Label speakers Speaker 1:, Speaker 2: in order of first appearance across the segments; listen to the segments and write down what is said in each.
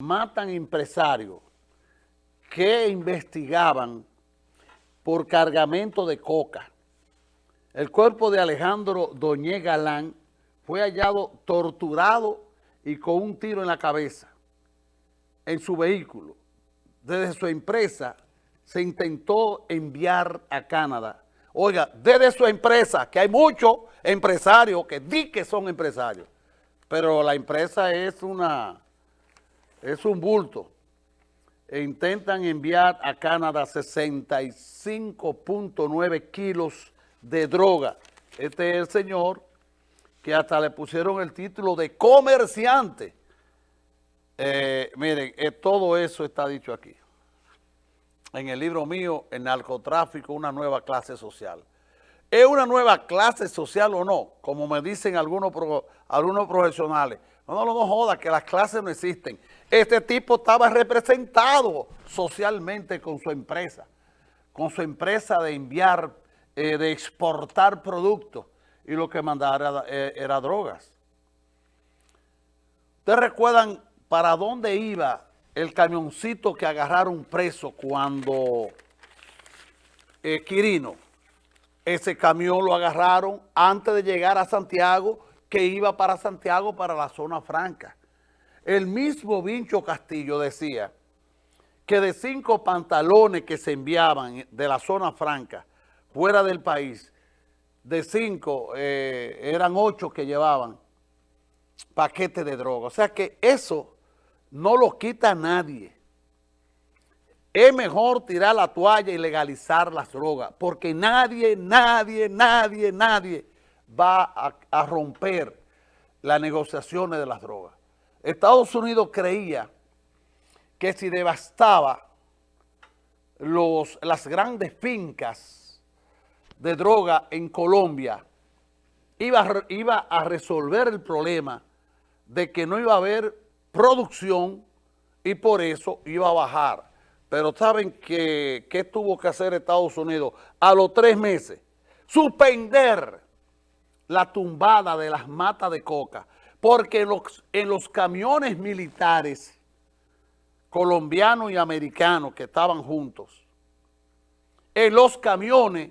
Speaker 1: matan empresarios que investigaban por cargamento de coca. El cuerpo de Alejandro Doñé Galán fue hallado torturado y con un tiro en la cabeza en su vehículo. Desde su empresa se intentó enviar a Canadá. Oiga, desde su empresa, que hay muchos empresarios que di que son empresarios, pero la empresa es una es un bulto. E intentan enviar a Canadá 65.9 kilos de droga. Este es el señor que hasta le pusieron el título de comerciante. Eh, miren, eh, todo eso está dicho aquí. En el libro mío, El narcotráfico, una nueva clase social. ¿Es una nueva clase social o no? Como me dicen algunos, algunos profesionales. No, no, no joda, que las clases no existen. Este tipo estaba representado socialmente con su empresa, con su empresa de enviar, eh, de exportar productos y lo que mandaba era, era drogas. ¿Ustedes recuerdan para dónde iba el camioncito que agarraron preso cuando eh, Quirino? Ese camión lo agarraron antes de llegar a Santiago, que iba para Santiago, para la zona franca. El mismo Vincho Castillo decía que de cinco pantalones que se enviaban de la zona franca fuera del país, de cinco eh, eran ocho que llevaban paquetes de droga. O sea que eso no lo quita nadie. Es mejor tirar la toalla y legalizar las drogas, porque nadie, nadie, nadie, nadie va a, romper las negociaciones de las drogas. Estados Unidos creía que si devastaba los, las grandes fincas de droga en Colombia, iba, iba a resolver el problema de que no iba a haber producción y por eso iba a bajar. Pero ¿saben qué, qué tuvo que hacer Estados Unidos? A los tres meses, suspender la tumbada de las matas de coca porque en los, camiones militares colombianos y americanos que estaban juntos, en los camiones,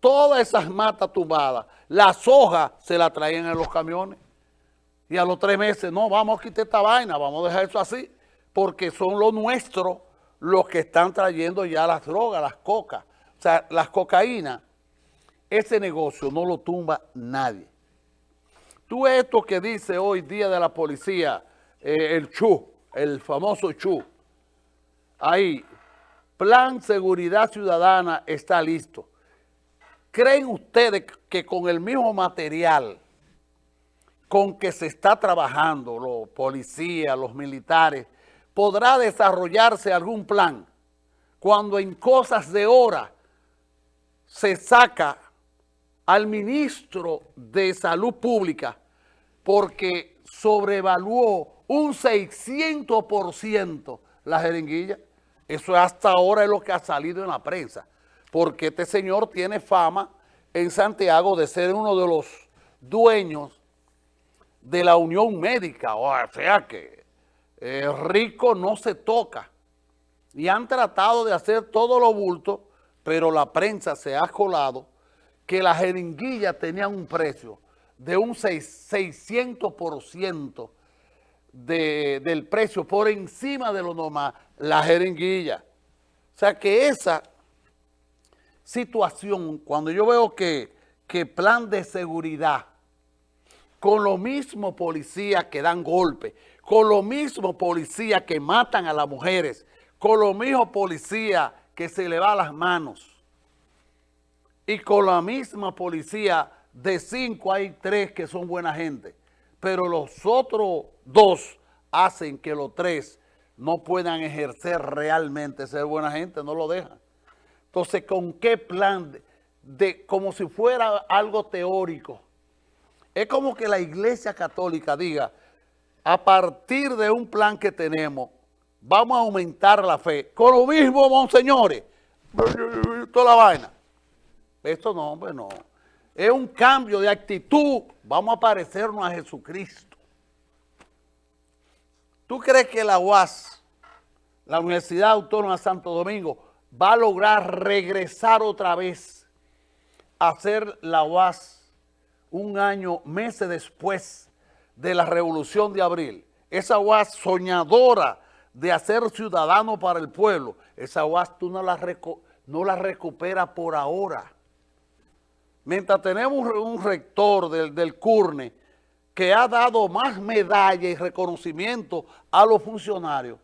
Speaker 1: todas esas matas tumbadas, las hojas se las traían en los camiones. Y a los tres meses, no, vamos a quitar esta vaina, vamos a dejar eso así, porque son los nuestros los que están trayendo ya las drogas, las cocas. O sea, las cocaínas, ese negocio no lo tumba nadie. Tú esto que dice hoy día de la policía, eh, el CHU, el famoso CHU, ahí, Plan Seguridad Ciudadana está listo. ¿Creen ustedes que con el mismo material con que se está trabajando, los policías, los militares, podrá desarrollarse algún plan cuando en cosas de hora se saca al ministro de Salud Pública porque sobrevaluó un 600% la jeringuilla. Eso hasta ahora es lo que ha salido en la prensa, porque este señor tiene fama en Santiago de ser uno de los dueños de la Unión Médica, o sea que eh, rico no se toca. Y han tratado de hacer todo lo bulto, pero la prensa se ha colado que la jeringuilla tenía un precio de un 600% de, del precio por encima de lo normal, la jeringuilla. O sea que esa situación, cuando yo veo que, que plan de seguridad, con los mismos policías que dan golpes, con los mismos policías que matan a las mujeres, con los mismos policías que se le va las manos, y con la misma policía de cinco hay tres que son buena gente, pero los otros dos hacen que los tres no puedan ejercer realmente ser buena gente, no lo dejan. Entonces, ¿con qué plan? De, como si fuera algo teórico. Es como que la iglesia católica diga, a partir de un plan que tenemos, vamos a aumentar la fe. Con lo mismo, monseñores, toda la vaina. Esto no, hombre, no. Es un cambio de actitud. Vamos a parecernos a Jesucristo. ¿Tú crees que la UAS, la Universidad Autónoma de Santo Domingo, va a lograr regresar otra vez a hacer la UAS un año, meses después de la Revolución de Abril? Esa UAS soñadora de hacer ciudadano para el pueblo, esa UAS tú no la, no la recuperas por ahora. Mientras tenemos un rector del, del CURNE que ha dado más medallas y reconocimiento a los funcionarios,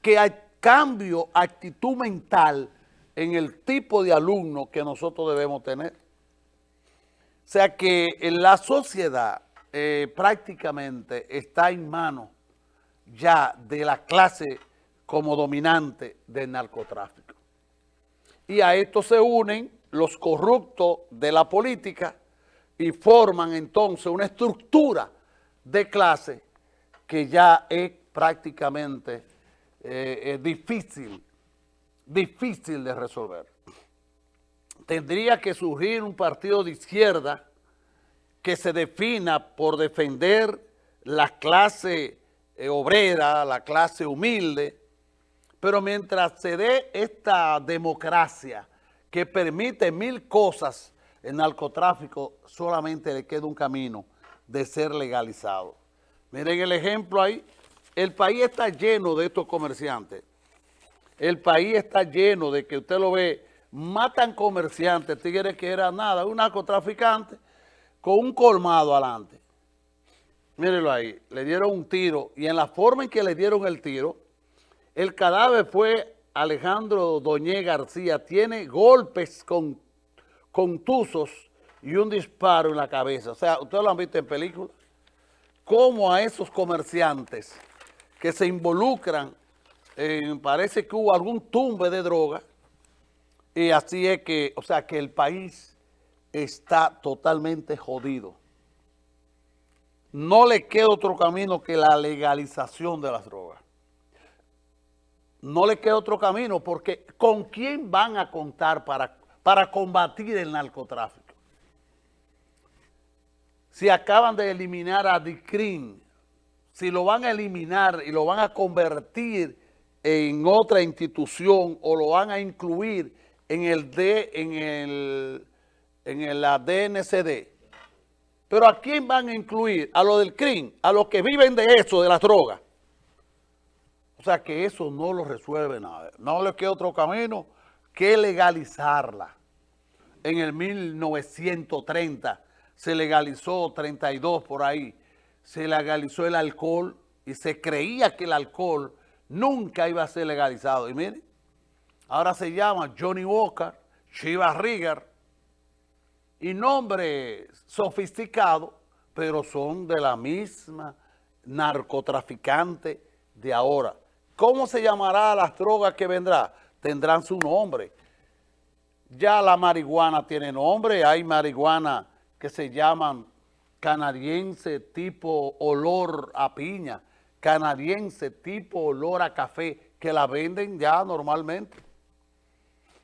Speaker 1: que hay cambio, actitud mental en el tipo de alumno que nosotros debemos tener. O sea que en la sociedad eh, prácticamente está en manos ya de la clase como dominante del narcotráfico. Y a esto se unen los corruptos de la política, y forman entonces una estructura de clase que ya es prácticamente eh, difícil, difícil de resolver. Tendría que surgir un partido de izquierda que se defina por defender la clase eh, obrera, la clase humilde, pero mientras se dé esta democracia que permite mil cosas el narcotráfico solamente le queda un camino de ser legalizado. Miren el ejemplo ahí. El país está lleno de estos comerciantes. El país está lleno de que usted lo ve, matan comerciantes, tigres que era nada, un narcotraficante con un colmado adelante. Mírenlo ahí, le dieron un tiro y en la forma en que le dieron el tiro, el cadáver fue Alejandro Doñé García, tiene golpes con contusos y un disparo en la cabeza. O sea, ustedes lo han visto en películas. Cómo a esos comerciantes que se involucran, parece que hubo algún tumbe de droga, y así es que, o sea, que el país está totalmente jodido. No le queda otro camino que la legalización de las drogas. No le queda otro camino porque ¿con quién van a contar para para combatir el narcotráfico. Si acaban de eliminar a DICRIN, si lo van a eliminar y lo van a convertir en otra institución o lo van a incluir en el D, en el en la DNCD. Pero ¿a quién van a incluir? A los del CRIM, a los que viven de eso, de las drogas. O sea que eso no lo resuelve nada. No le queda otro camino que legalizarla en el 1930 se legalizó 32 por ahí, se legalizó el alcohol y se creía que el alcohol nunca iba a ser legalizado. Y miren, ahora se llama Johnny Walker, Chivas Rigger, y nombres sofisticados, pero son de la misma narcotraficante de ahora. ¿Cómo se llamará las drogas que vendrá? Tendrán su nombre. Ya la marihuana tiene nombre, hay marihuana que se llaman canadiense tipo olor a piña, canadiense tipo olor a café, que la venden ya normalmente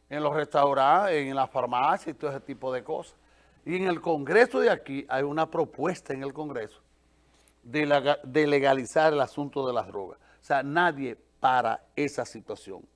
Speaker 1: en los restaurantes, en las farmacias y todo ese tipo de cosas. Y en el Congreso de aquí hay una propuesta en el Congreso de, de legalizar el asunto de las drogas. Sea, nadie para esa situación.